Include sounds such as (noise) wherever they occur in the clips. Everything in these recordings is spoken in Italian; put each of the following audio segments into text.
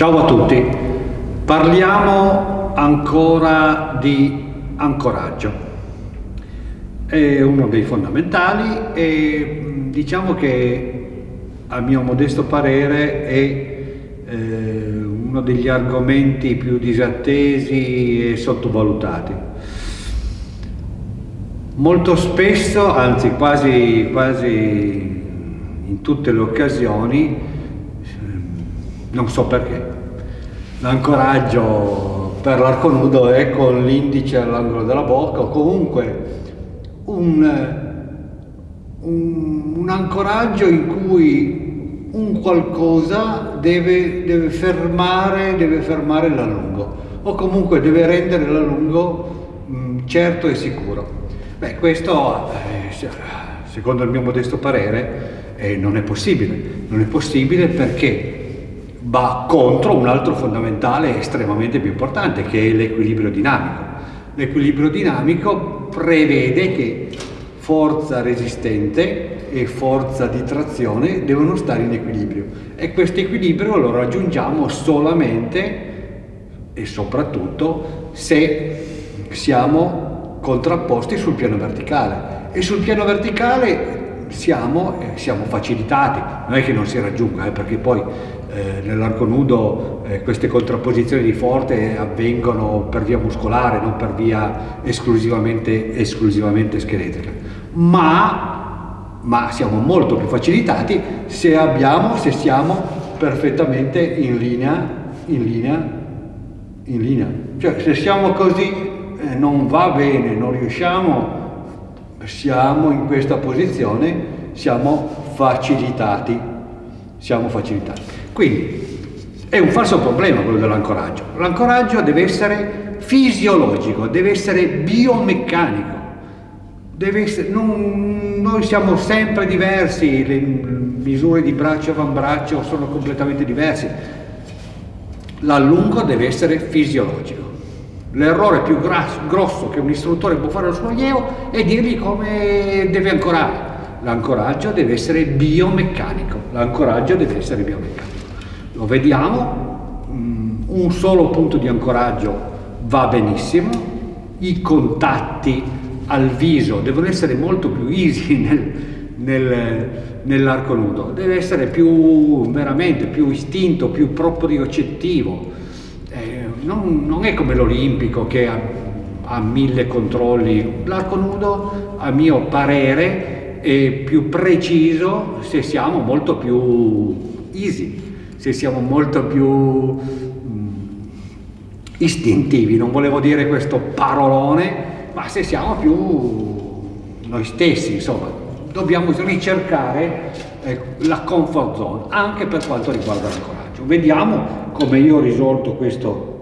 Ciao a tutti, parliamo ancora di ancoraggio. È uno dei fondamentali e diciamo che a mio modesto parere è eh, uno degli argomenti più disattesi e sottovalutati. Molto spesso, anzi quasi, quasi in tutte le occasioni, non so perché. L'ancoraggio per l'arco nudo è con l'indice all'angolo della bocca o comunque un, un, un, ancoraggio in cui un qualcosa deve, deve, fermare, deve fermare l'allungo o comunque deve rendere l'allungo mm, certo e sicuro. Beh, questo eh, secondo il mio modesto parere eh, non è possibile. Non è possibile perché va contro un altro fondamentale estremamente più importante che è l'equilibrio dinamico. L'equilibrio dinamico prevede che forza resistente e forza di trazione devono stare in equilibrio e questo equilibrio lo raggiungiamo solamente e soprattutto se siamo contrapposti sul piano verticale e sul piano verticale siamo, eh, siamo facilitati, non è che non si raggiunga eh, perché poi eh, nell'arco nudo eh, queste contrapposizioni di forte avvengono per via muscolare, non per via esclusivamente, esclusivamente scheletrica. Ma, ma, siamo molto più facilitati se abbiamo, se siamo perfettamente in linea, in linea, in linea. Cioè se siamo così eh, non va bene, non riusciamo, siamo in questa posizione, siamo facilitati siamo facilitati. Quindi è un falso problema quello dell'ancoraggio. L'ancoraggio deve essere fisiologico, deve essere biomeccanico. Deve essere, non, noi siamo sempre diversi, le misure di braccio e avambraccio sono completamente diverse. L'allungo deve essere fisiologico. L'errore più grosso che un istruttore può fare al suo allievo è dirgli come deve ancorare. L'ancoraggio deve essere biomeccanico, l'ancoraggio deve essere biomeccanico. Lo vediamo, mm, un solo punto di ancoraggio va benissimo, i contatti al viso devono essere molto più easy (laughs) nel, nel, nell'arco nudo, deve essere più veramente più istinto, più propriocettivo. Eh, non, non, è come l'olimpico che ha, ha mille controlli, l'arco nudo a mio parere e più preciso se siamo molto più easy, se siamo molto più mm, istintivi, non volevo dire questo parolone, ma se siamo più noi stessi, insomma, dobbiamo ricercare eh, la comfort zone, anche per quanto riguarda l'ancoraggio. Vediamo come io ho risolto questo,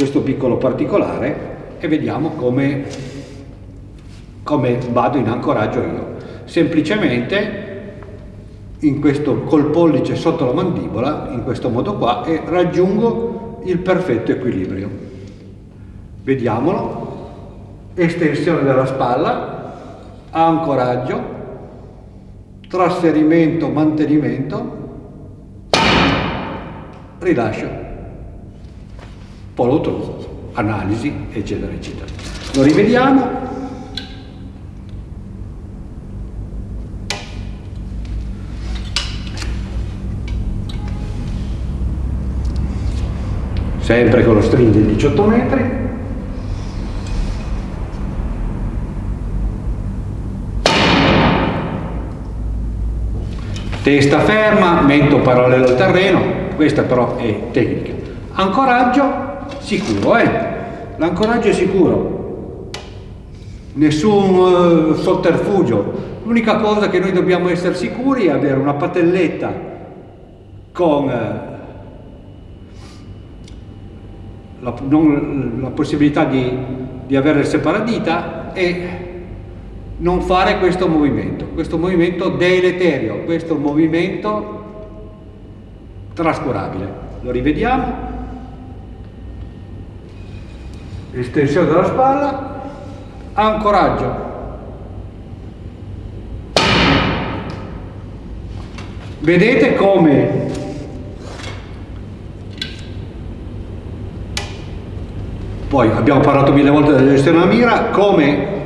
questo piccolo particolare e vediamo come, come vado in ancoraggio io. Semplicemente questo, col pollice sotto la mandibola, in questo modo qua, e raggiungo il perfetto equilibrio. Vediamolo, estensione della spalla, ancoraggio, trasferimento, mantenimento, rilascio, follow through, analisi, eccetera, eccetera. Lo rivediamo, sempre con lo string di 18 metri. Testa ferma, mento parallelo al terreno questa però è tecnica. Ancoraggio sicuro eh? l'ancoraggio è sicuro nessun uh, sotterfugio l'unica cosa che noi dobbiamo essere sicuri è avere una patelletta con uh, la, non, la possibilità di, di avere il separadita e non fare questo movimento, questo movimento deleterio, questo movimento trascurabile. Lo rivediamo estensione della spalla, ancoraggio. Vedete come poi abbiamo parlato mille volte della gestione della mira, come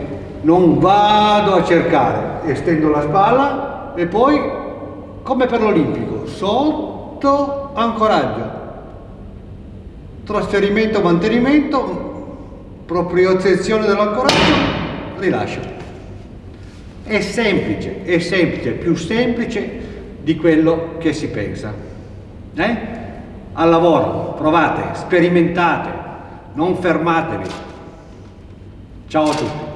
non vado a cercare, estendo la spalla e poi come per l'olimpico, sotto ancoraggio, trasferimento, mantenimento, propriocezione dell'ancoraggio, rilascio. È semplice, è semplice, più semplice di quello che si pensa. Eh? Al lavoro, provate, sperimentate, non fermatevi. Ciao a tutti.